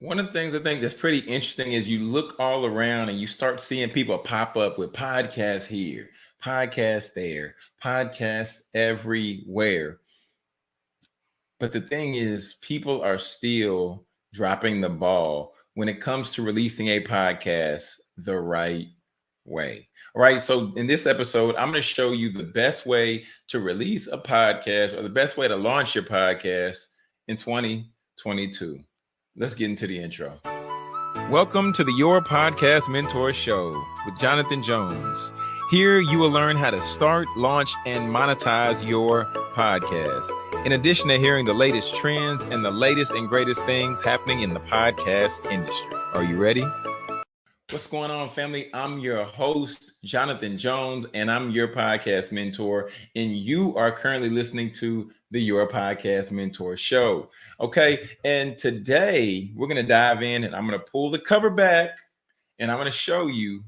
One of the things I think that's pretty interesting is you look all around and you start seeing people pop up with podcasts here, podcasts there, podcasts everywhere. But the thing is, people are still dropping the ball when it comes to releasing a podcast the right way. All right. So in this episode, I'm going to show you the best way to release a podcast or the best way to launch your podcast in 2022. Let's get into the intro. Welcome to the Your Podcast Mentor Show with Jonathan Jones. Here you will learn how to start, launch, and monetize your podcast. In addition to hearing the latest trends and the latest and greatest things happening in the podcast industry. Are you ready? What's going on, family? I'm your host, Jonathan Jones, and I'm your podcast mentor. And you are currently listening to the Your Podcast Mentor Show. Okay. And today we're going to dive in and I'm going to pull the cover back and I'm going to show you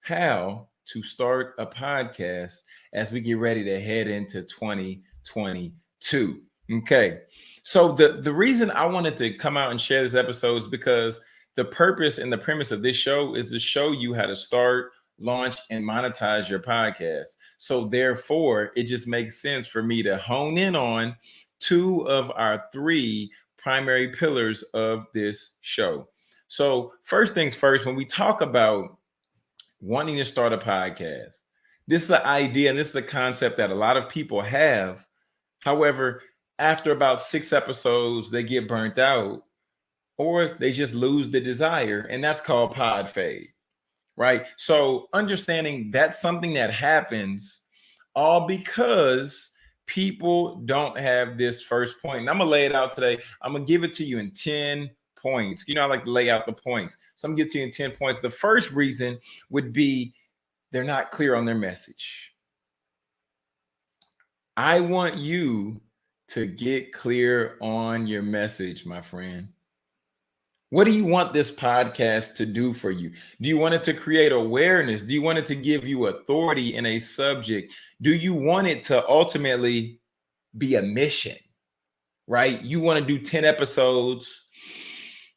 how to start a podcast as we get ready to head into 2022. Okay. So the, the reason I wanted to come out and share this episode is because the purpose and the premise of this show is to show you how to start, launch, and monetize your podcast. So therefore, it just makes sense for me to hone in on two of our three primary pillars of this show. So first things first, when we talk about wanting to start a podcast, this is an idea and this is a concept that a lot of people have. However, after about six episodes, they get burnt out or they just lose the desire. And that's called pod fade, right? So understanding that's something that happens all because people don't have this first point. And I'm gonna lay it out today. I'm gonna give it to you in 10 points. You know, I like to lay out the points. So I'm gonna get to you in 10 points. The first reason would be they're not clear on their message. I want you to get clear on your message, my friend. What do you want this podcast to do for you? Do you want it to create awareness? Do you want it to give you authority in a subject? Do you want it to ultimately be a mission? Right? You want to do 10 episodes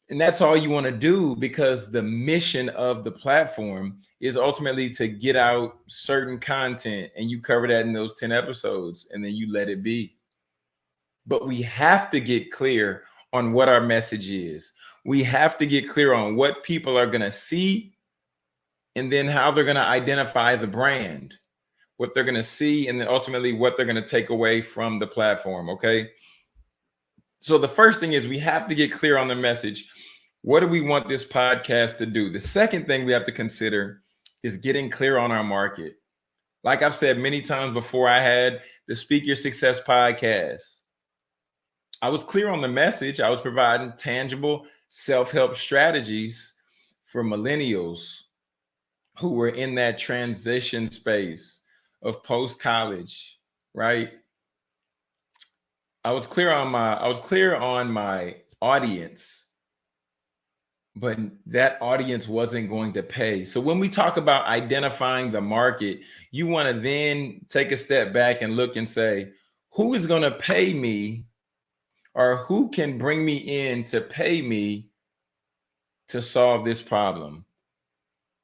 and that's all you want to do because the mission of the platform is ultimately to get out certain content and you cover that in those 10 episodes and then you let it be. But we have to get clear on what our message is we have to get clear on what people are going to see and then how they're going to identify the brand, what they're going to see, and then ultimately what they're going to take away from the platform. Okay. So the first thing is we have to get clear on the message. What do we want this podcast to do? The second thing we have to consider is getting clear on our market. Like I've said many times before, I had the Speak Your Success podcast. I was clear on the message. I was providing tangible self-help strategies for millennials who were in that transition space of post-college, right? I was clear on my I was clear on my audience, but that audience wasn't going to pay. So when we talk about identifying the market, you want to then take a step back and look and say, who is going to pay me or who can bring me in to pay me to solve this problem?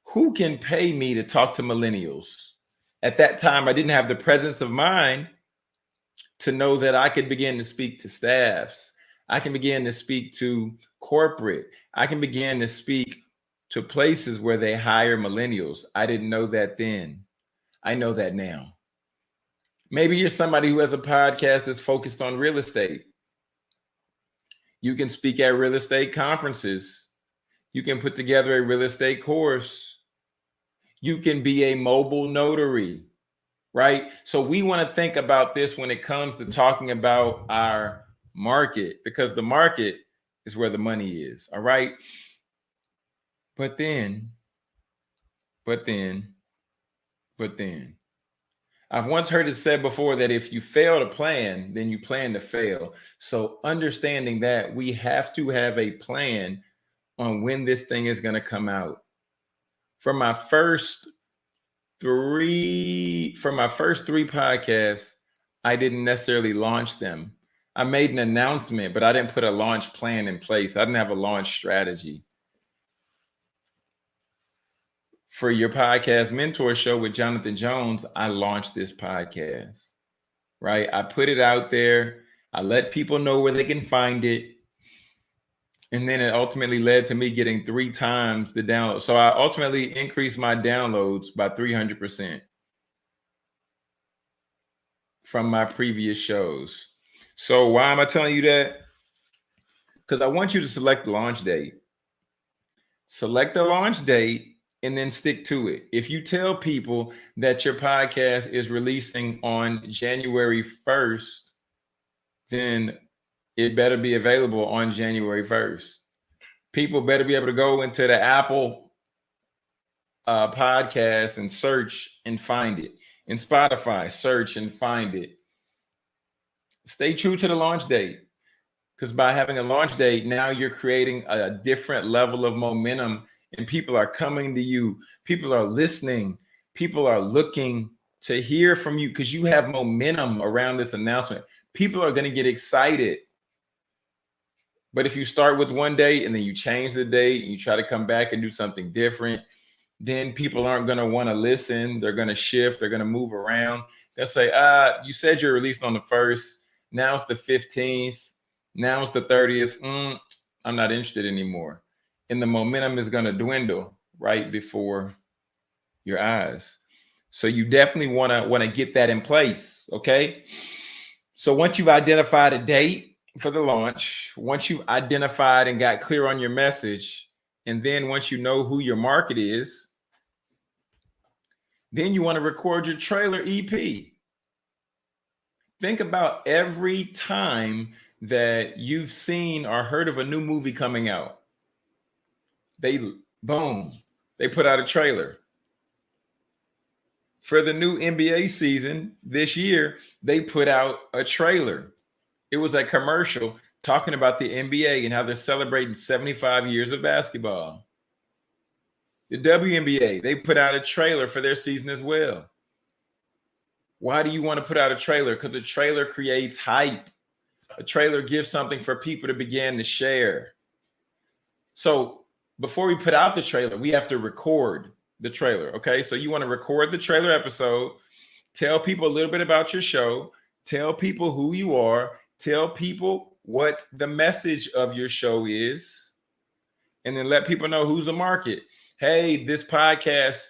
Who can pay me to talk to millennials? At that time, I didn't have the presence of mind to know that I could begin to speak to staffs. I can begin to speak to corporate. I can begin to speak to places where they hire millennials. I didn't know that then. I know that now. Maybe you're somebody who has a podcast that's focused on real estate. You can speak at real estate conferences. You can put together a real estate course. You can be a mobile notary, right? So we want to think about this when it comes to talking about our market because the market is where the money is, all right? But then, but then, but then, I've once heard it said before that if you fail to plan, then you plan to fail. So understanding that we have to have a plan on when this thing is going to come out. For my first three, for my first three podcasts, I didn't necessarily launch them. I made an announcement, but I didn't put a launch plan in place. I didn't have a launch strategy. For your podcast mentor show with Jonathan Jones, I launched this podcast, right? I put it out there. I let people know where they can find it. And then it ultimately led to me getting three times the download. So I ultimately increased my downloads by 300% from my previous shows. So why am I telling you that? Because I want you to select the launch date. Select the launch date and then stick to it. If you tell people that your podcast is releasing on January 1st, then it better be available on January 1st. People better be able to go into the Apple uh, podcast and search and find it. In Spotify, search and find it. Stay true to the launch date because by having a launch date, now you're creating a different level of momentum and people are coming to you. People are listening. People are looking to hear from you because you have momentum around this announcement. People are going to get excited. But if you start with one day and then you change the date and you try to come back and do something different, then people aren't going to want to listen. They're going to shift. They're going to move around. They'll say, ah, you said you're released on the first. Now it's the 15th. Now it's the 30th. Mm, I'm not interested anymore. And the momentum is going to dwindle right before your eyes. So you definitely want to want to get that in place. Okay. So once you've identified a date for the launch, once you've identified and got clear on your message, and then once you know who your market is, then you want to record your trailer EP. Think about every time that you've seen or heard of a new movie coming out. They boom, they put out a trailer. For the new NBA season this year, they put out a trailer. It was a commercial talking about the NBA and how they're celebrating 75 years of basketball. The WNBA, they put out a trailer for their season as well. Why do you want to put out a trailer? Because a trailer creates hype. A trailer gives something for people to begin to share. So before we put out the trailer, we have to record the trailer. Okay. So you want to record the trailer episode, tell people a little bit about your show, tell people who you are, tell people what the message of your show is, and then let people know who's the market hey, this podcast,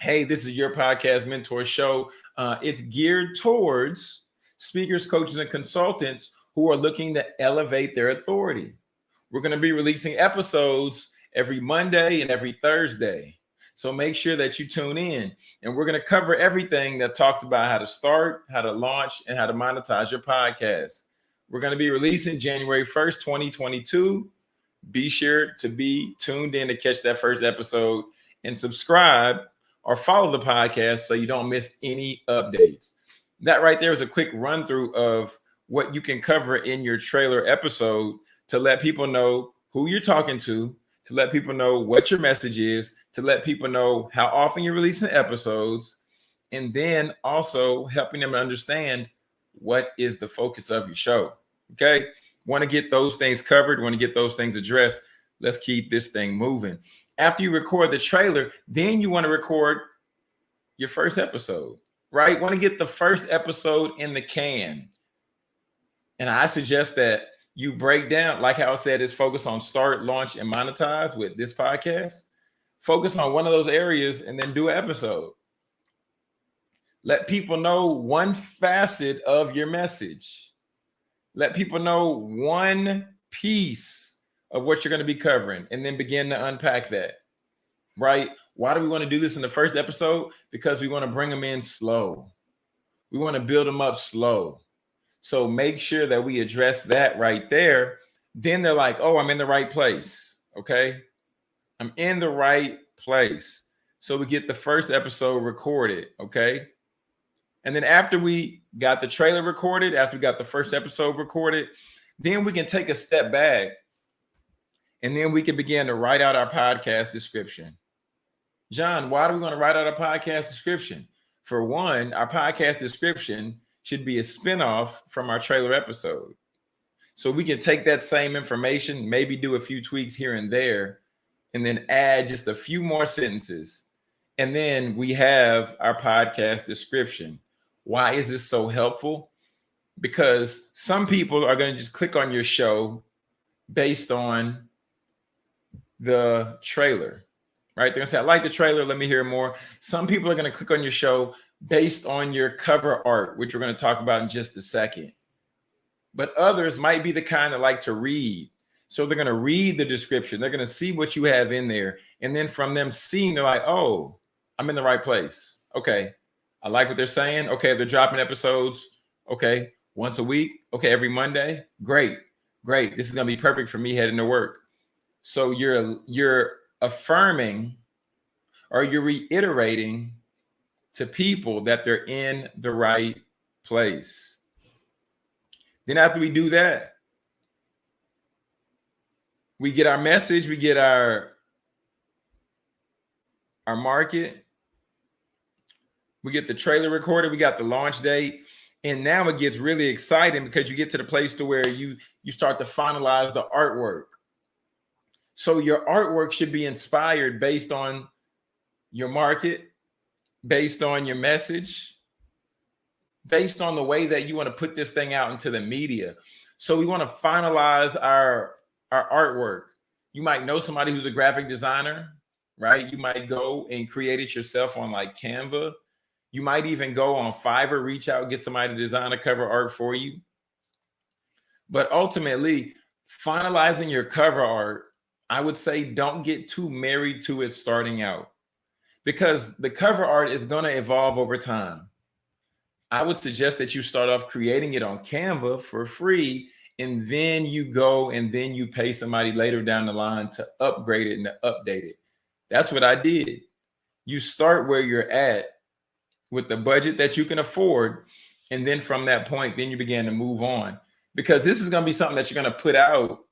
hey, this is your podcast mentor show. Uh, it's geared towards speakers, coaches, and consultants who are looking to elevate their authority. We're going to be releasing episodes every Monday and every Thursday. So make sure that you tune in and we're going to cover everything that talks about how to start, how to launch, and how to monetize your podcast. We're going to be releasing January 1st, 2022 be sure to be tuned in to catch that first episode and subscribe or follow the podcast so you don't miss any updates. That right there is a quick run through of what you can cover in your trailer episode to let people know who you're talking to, to let people know what your message is, to let people know how often you're releasing episodes, and then also helping them understand what is the focus of your show. Okay want to get those things covered, want to get those things addressed. Let's keep this thing moving. After you record the trailer, then you want to record your first episode, right? Want to get the first episode in the can. And I suggest that you break down, like how I said, is focus on start, launch, and monetize with this podcast. Focus on one of those areas and then do an episode. Let people know one facet of your message let people know one piece of what you're going to be covering and then begin to unpack that. Right? Why do we want to do this in the first episode? Because we want to bring them in slow. We want to build them up slow. So make sure that we address that right there. Then they're like, oh, I'm in the right place. Okay. I'm in the right place. So we get the first episode recorded. Okay. And then after we got the trailer recorded, after we got the first episode recorded, then we can take a step back and then we can begin to write out our podcast description. John, why do we want to write out a podcast description? For one, our podcast description should be a spinoff from our trailer episode. So we can take that same information, maybe do a few tweaks here and there, and then add just a few more sentences. And then we have our podcast description. Why is this so helpful? Because some people are going to just click on your show based on the trailer, right? They're going to say, I like the trailer. Let me hear more. Some people are going to click on your show based on your cover art, which we're going to talk about in just a second but others might be the kind that like to read. So they're going to read the description. They're going to see what you have in there. And then from them seeing, they're like, oh, I'm in the right place. Okay. I like what they're saying. Okay. They're dropping episodes. Okay. Once a week. Okay. Every Monday. Great. Great. This is going to be perfect for me heading to work. So you're, you're affirming or you're reiterating to people that they're in the right place. Then after we do that, we get our message, we get our our market, we get the trailer recorded, we got the launch date, and now it gets really exciting because you get to the place to where you you start to finalize the artwork. So your artwork should be inspired based on your market, based on your message, based on the way that you want to put this thing out into the media. So we want to finalize our our artwork. You might know somebody who's a graphic designer, right? You might go and create it yourself on like Canva. You might even go on Fiverr, reach out, get somebody to design a cover art for you. But ultimately, finalizing your cover art, I would say don't get too married to it starting out because the cover art is going to evolve over time. I would suggest that you start off creating it on Canva for free and then you go and then you pay somebody later down the line to upgrade it and to update it. That's what I did. You start where you're at with the budget that you can afford. And then from that point, then you begin to move on because this is going to be something that you're going to put out.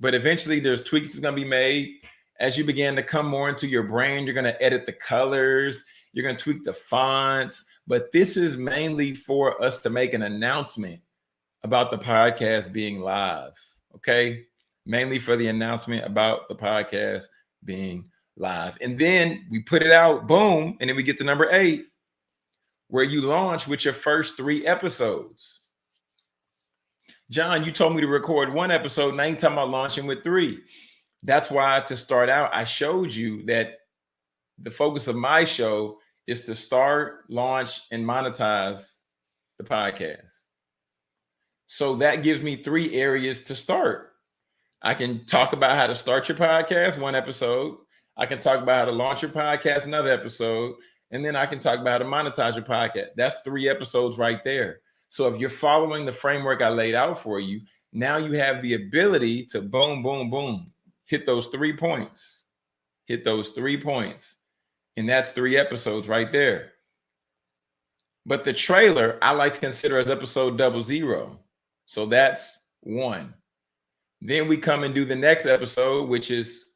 But eventually there's tweaks that's going to be made as you begin to come more into your brain. You're going to edit the colors. You're going to tweak the fonts but this is mainly for us to make an announcement about the podcast being live. Okay. Mainly for the announcement about the podcast being live. And then we put it out, boom. And then we get to number eight, where you launch with your first three episodes. John, you told me to record one episode. Now you're talking about launching with three. That's why to start out, I showed you that the focus of my show is to start, launch, and monetize the podcast. So that gives me three areas to start. I can talk about how to start your podcast, one episode. I can talk about how to launch your podcast, another episode. And then I can talk about how to monetize your podcast. That's three episodes right there. So if you're following the framework I laid out for you, now you have the ability to boom, boom, boom, hit those three points, hit those three points. And that's three episodes right there. But the trailer I like to consider as episode double zero. So that's one. Then we come and do the next episode, which is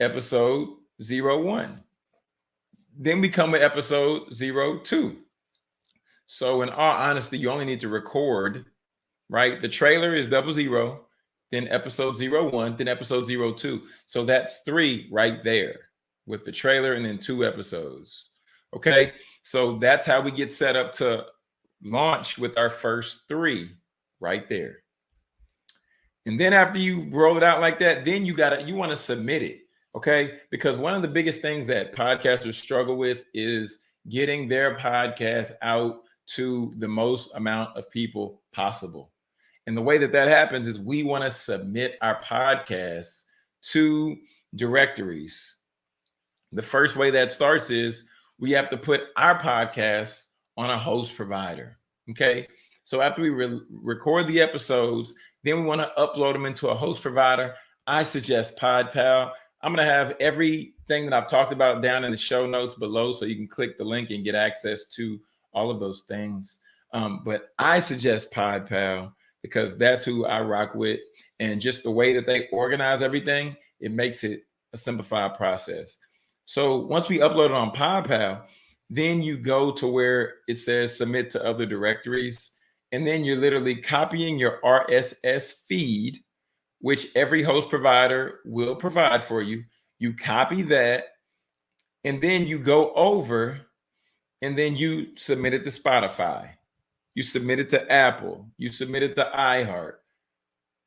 episode zero one. Then we come with episode zero two. So in all honesty, you only need to record, right? The trailer is double zero, then episode zero one, then episode zero two. So that's three right there with the trailer and then two episodes. Okay. So that's how we get set up to launch with our first three right there. And then after you roll it out like that, then you got to, you want to submit it. Okay. Because one of the biggest things that podcasters struggle with is getting their podcast out to the most amount of people possible. And the way that that happens is we want to submit our podcasts to directories, the first way that starts is we have to put our podcast on a host provider. Okay. So after we re record the episodes, then we want to upload them into a host provider. I suggest PodPal. I'm going to have everything that I've talked about down in the show notes below so you can click the link and get access to all of those things. Um, but I suggest PodPal because that's who I rock with. And just the way that they organize everything, it makes it a simplified process. So once we upload it on PodPal, Then you go to where it says submit to other directories. And then you're literally copying your RSS feed, which every host provider will provide for you. You copy that, and then you go over and then you submit it to Spotify. You submit it to Apple. You submit it to iHeart.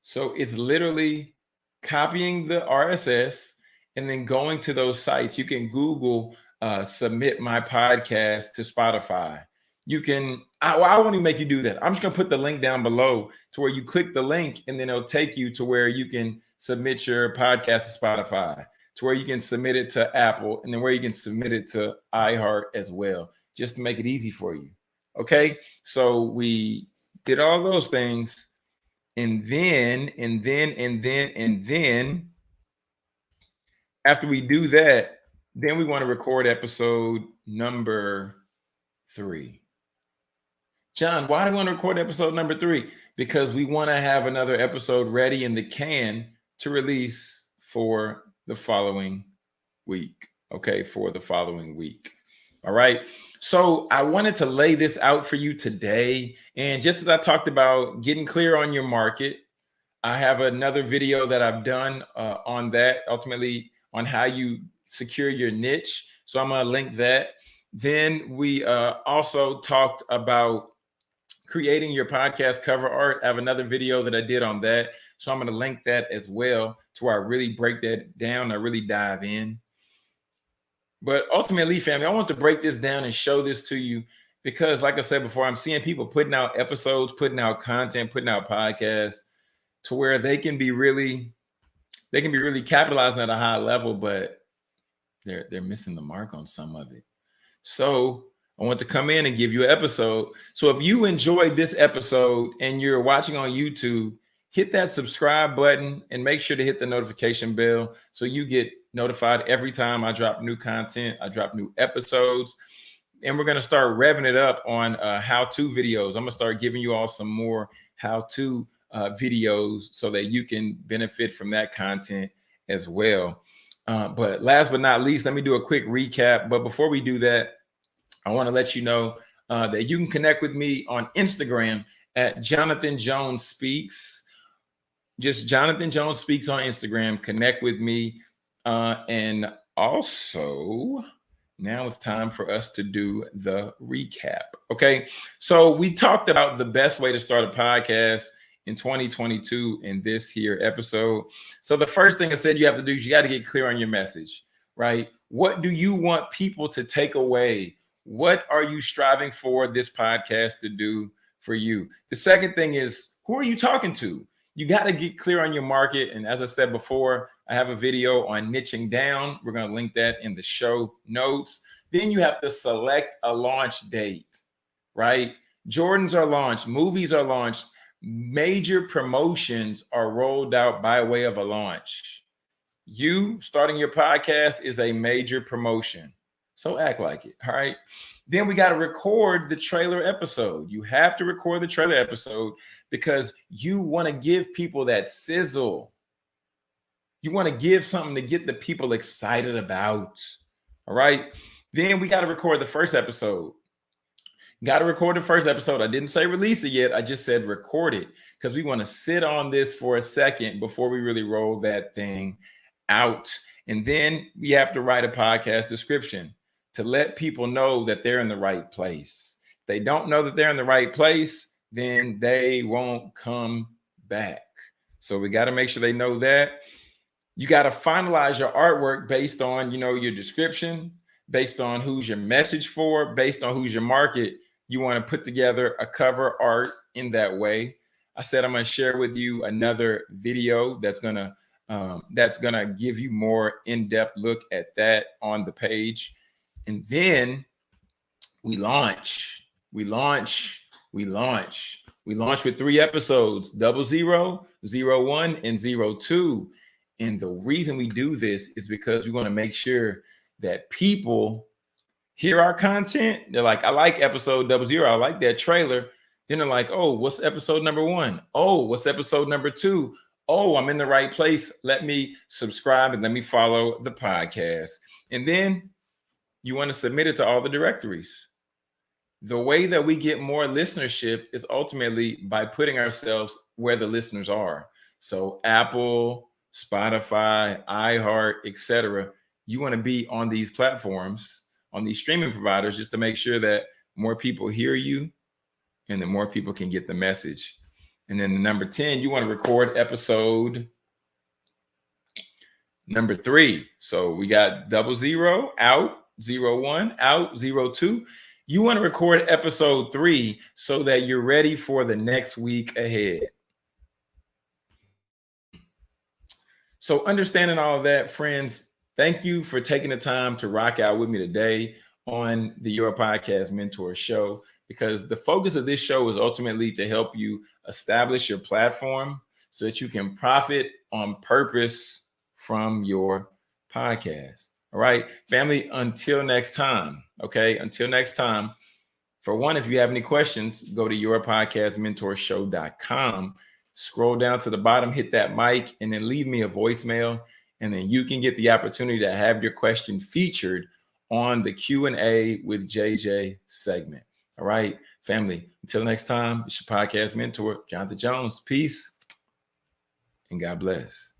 So it's literally copying the RSS and then going to those sites. You can Google uh, submit my podcast to Spotify. You can, I, well, I won't even make you do that. I'm just going to put the link down below to where you click the link and then it'll take you to where you can submit your podcast to Spotify, to where you can submit it to Apple, and then where you can submit it to iHeart as well, just to make it easy for you. Okay. So we did all those things. And then, and then, and then, and then, after we do that, then we want to record episode number three. John, why do we want to record episode number three? Because we want to have another episode ready in the can to release for the following week. Okay, for the following week. All right. So I wanted to lay this out for you today. And just as I talked about getting clear on your market, I have another video that I've done uh, on that, ultimately on how you secure your niche. So I'm going to link that. Then we uh, also talked about creating your podcast cover art. I have another video that I did on that. So I'm going to link that as well to where I really break that down. I really dive in. But ultimately, family, I want to break this down and show this to you because, like I said before, I'm seeing people putting out episodes, putting out content, putting out podcasts to where they can be really, they can be really capitalizing at a high level, but they're they're missing the mark on some of it. So I want to come in and give you an episode. So if you enjoyed this episode and you're watching on YouTube, hit that subscribe button and make sure to hit the notification bell so you get notified every time I drop new content, I drop new episodes. And we're going to start revving it up on uh, how-to videos. I'm going to start giving you all some more how-to uh, videos so that you can benefit from that content as well. Uh, but last but not least, let me do a quick recap. But before we do that, I want to let you know uh, that you can connect with me on Instagram at Jonathan Jones Speaks. Just Jonathan Jones Speaks on Instagram. Connect with me. Uh, and also, now it's time for us to do the recap. Okay. So we talked about the best way to start a podcast in 2022 in this here episode. So the first thing I said you have to do is you got to get clear on your message, right? What do you want people to take away? What are you striving for this podcast to do for you? The second thing is who are you talking to? You got to get clear on your market. And as I said before, I have a video on niching down. We're going to link that in the show notes. Then you have to select a launch date, right? Jordans are launched, movies are launched, major promotions are rolled out by way of a launch. You starting your podcast is a major promotion. So act like it. All right. Then we got to record the trailer episode. You have to record the trailer episode because you want to give people that sizzle. You want to give something to get the people excited about. All right. Then we got to record the first episode. Got to record the first episode. I didn't say release it yet. I just said record it because we want to sit on this for a second before we really roll that thing out. And then we have to write a podcast description to let people know that they're in the right place. If they don't know that they're in the right place, then they won't come back. So we got to make sure they know that. You got to finalize your artwork based on, you know, your description, based on who's your message for, based on who's your market. You want to put together a cover art in that way. I said I'm going to share with you another video that's going to um, that's going to give you more in-depth look at that on the page. And then we launch, we launch, we launch. We launch with three episodes, double zero, zero one, and zero two. And the reason we do this is because we want to make sure that people hear our content. They're like, I like episode double zero. I like that trailer. Then they're like, oh, what's episode number one? Oh, what's episode number two? Oh, I'm in the right place. Let me subscribe and let me follow the podcast. And then you want to submit it to all the directories. The way that we get more listenership is ultimately by putting ourselves where the listeners are. So Apple, Spotify, iHeart, etc. You want to be on these platforms, on these streaming providers, just to make sure that more people hear you and the more people can get the message. And then the number 10, you want to record episode number three. So we got double zero out, zero one out, zero two. You want to record episode three so that you're ready for the next week ahead. So understanding all of that, friends, thank you for taking the time to rock out with me today on the Your Podcast Mentor Show because the focus of this show is ultimately to help you establish your platform so that you can profit on purpose from your podcast. All right, family, until next time. Okay, until next time. For one, if you have any questions, go to yourpodcastmentorshow.com. Scroll down to the bottom, hit that mic, and then leave me a voicemail. And then you can get the opportunity to have your question featured on the Q&A with JJ segment. All right, family. Until next time, it's your podcast mentor, Jonathan Jones. Peace and God bless.